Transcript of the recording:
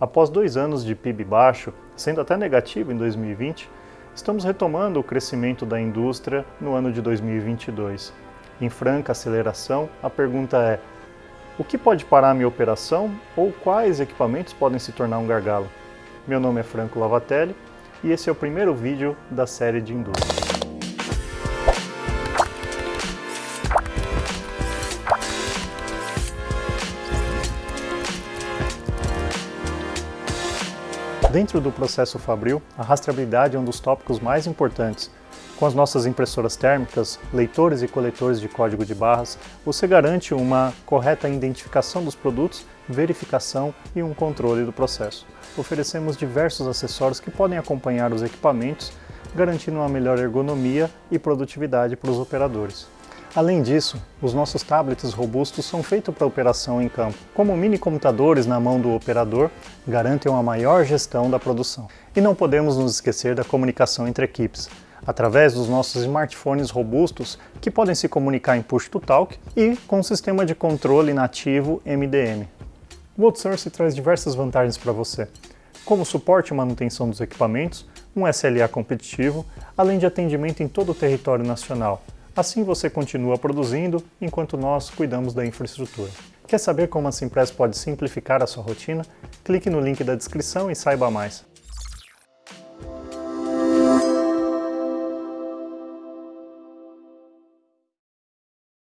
Após dois anos de PIB baixo, sendo até negativo em 2020, estamos retomando o crescimento da indústria no ano de 2022. Em franca aceleração, a pergunta é: o que pode parar a minha operação ou quais equipamentos podem se tornar um gargalo? Meu nome é Franco Lavatelli e esse é o primeiro vídeo da série de indústria. Dentro do processo Fabril, a rastreabilidade é um dos tópicos mais importantes. Com as nossas impressoras térmicas, leitores e coletores de código de barras, você garante uma correta identificação dos produtos, verificação e um controle do processo. Oferecemos diversos acessórios que podem acompanhar os equipamentos, garantindo uma melhor ergonomia e produtividade para os operadores. Além disso, os nossos tablets robustos são feitos para operação em campo. Como mini computadores na mão do operador, garantem uma maior gestão da produção. E não podemos nos esquecer da comunicação entre equipes, através dos nossos smartphones robustos que podem se comunicar em push-to-talk e com o sistema de controle nativo MDM. O outsourcing traz diversas vantagens para você, como suporte e manutenção dos equipamentos, um SLA competitivo, além de atendimento em todo o território nacional, Assim você continua produzindo, enquanto nós cuidamos da infraestrutura. Quer saber como a Simpress pode simplificar a sua rotina? Clique no link da descrição e saiba mais.